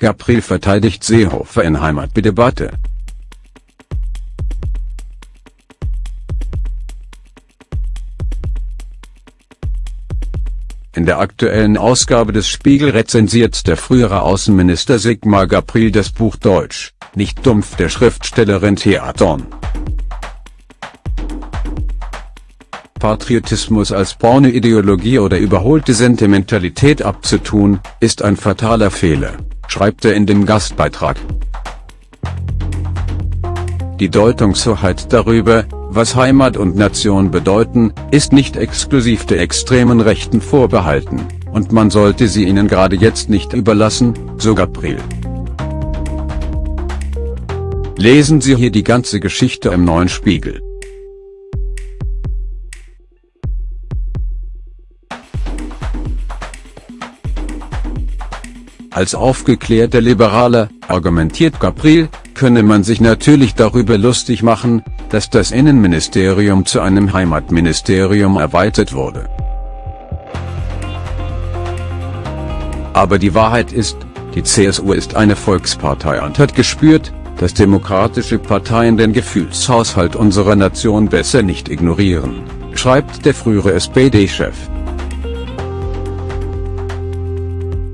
Gabriel verteidigt Seehofer in Heimatdebatte. In der aktuellen Ausgabe des Spiegel rezensiert der frühere Außenminister Sigmar Gabriel das Buch Deutsch, nicht dumpf der Schriftstellerin Thea Dorn. Patriotismus als Pornoideologie oder überholte Sentimentalität abzutun, ist ein fataler Fehler, schreibt er in dem Gastbeitrag. Die Deutungshoheit darüber, was Heimat und Nation bedeuten, ist nicht exklusiv der extremen Rechten vorbehalten, und man sollte sie ihnen gerade jetzt nicht überlassen, so Gabriel. Lesen Sie hier die ganze Geschichte im Neuen Spiegel. Als aufgeklärter Liberaler, argumentiert Gabriel, könne man sich natürlich darüber lustig machen, dass das Innenministerium zu einem Heimatministerium erweitert wurde. Aber die Wahrheit ist, die CSU ist eine Volkspartei und hat gespürt, dass demokratische Parteien den Gefühlshaushalt unserer Nation besser nicht ignorieren, schreibt der frühere SPD-Chef.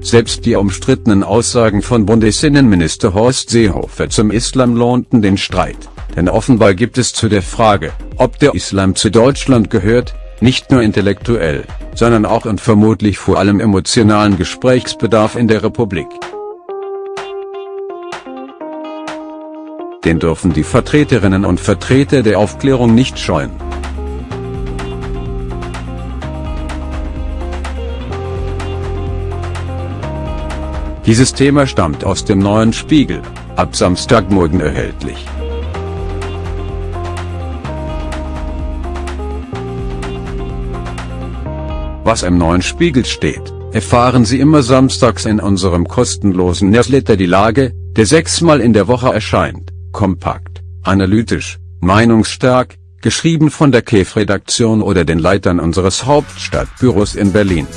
Selbst die umstrittenen Aussagen von Bundesinnenminister Horst Seehofer zum Islam lohnten den Streit denn offenbar gibt es zu der Frage, ob der Islam zu Deutschland gehört, nicht nur intellektuell, sondern auch und vermutlich vor allem emotionalen Gesprächsbedarf in der Republik. Den dürfen die Vertreterinnen und Vertreter der Aufklärung nicht scheuen. Dieses Thema stammt aus dem neuen Spiegel, ab Samstagmorgen erhältlich. Was im neuen Spiegel steht, erfahren Sie immer samstags in unserem kostenlosen Newsletter die Lage, der sechsmal in der Woche erscheint, kompakt, analytisch, meinungsstark, geschrieben von der KEF-Redaktion oder den Leitern unseres Hauptstadtbüros in Berlin.